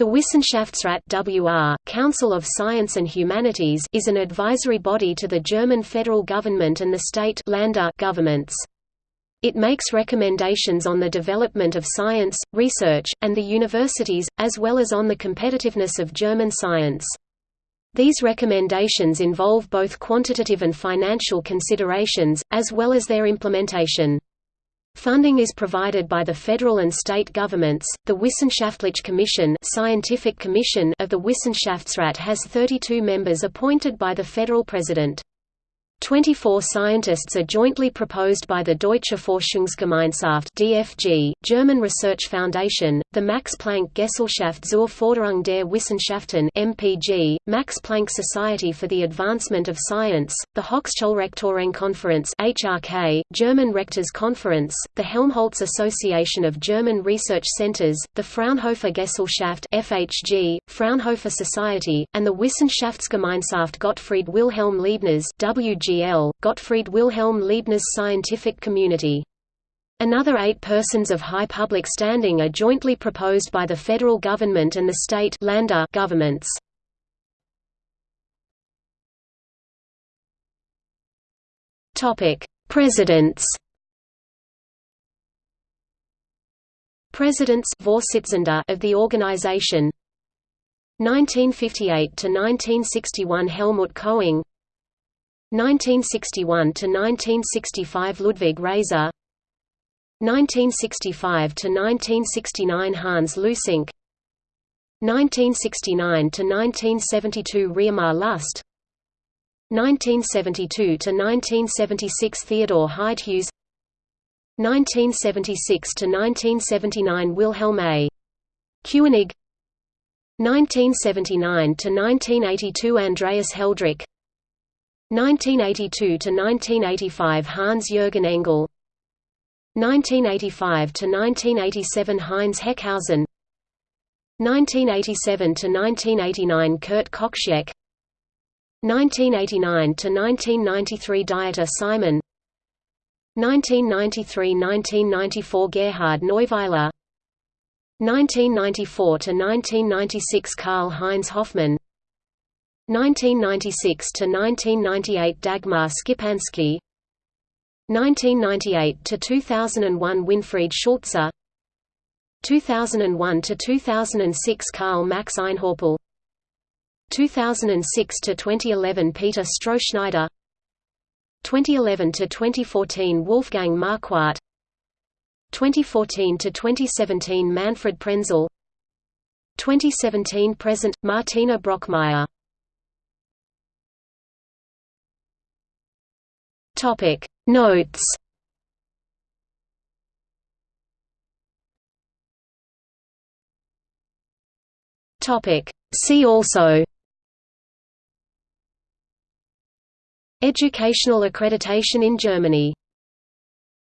The Wissenschaftsrat WR, Council of Science and Humanities is an advisory body to the German federal government and the state governments. It makes recommendations on the development of science, research, and the universities, as well as on the competitiveness of German science. These recommendations involve both quantitative and financial considerations, as well as their implementation. Funding is provided by the federal and state governments. The Wissenschaftliche Commission, Scientific Commission of the Wissenschaftsrat has 32 members appointed by the federal president. 24 scientists are jointly proposed by the Deutsche Forschungsgemeinschaft (DFG), German Research Foundation, the Max Planck Gesellschaft zur Förderung der Wissenschaften (MPG), Max Planck Society for the Advancement of Science, the Hochschulrektorenkonferenz (HRK), German Rectors Conference, the Helmholtz Association of German Research Centers, the Fraunhofer Gesellschaft (FHG), Fraunhofer Society, and the Wissenschaftsgemeinschaft Gottfried Wilhelm Leibniz (WG). GL, Gottfried Wilhelm Leibniz Scientific Community. Another eight persons of high public standing are jointly proposed by the federal government and the state governments. Presidents. Presidents of the organization. 1958 to 1961 Helmut Coing 1961 to 1965 Ludwig Raiser 1965–1969 Hans Leussink 1969–1972 Reimar Lüst 1972 to 1976 Theodor Heidhues 1976 to 1979 Wilhelm A. Kewenig 1979–1982 Andreas Heldrich 1982 to 1985 Hans-Jürgen Engel 1985–1987 Heinz Heckhausen. 1987 to 1989 Kurt Kochsiek 1989–1993 Dieter Simon. 1993–1994 Gerhard Neuweiler. 1994–1996 Karl-Heinz Hoffmann. 1996 to 1998 Dagmar Schipanski 1998 to 2001 Winfried Schulze 2001 to 2006 Karl Max Einhäupl. 2006 to 2011 Peter Strohschneider. 2011 to 2014 Wolfgang Marquardt. 2014 to 2017 Manfred Prenzel. 2017 present Martina Brockmeier. Topic Notes. Topic. See also. Educational accreditation in Germany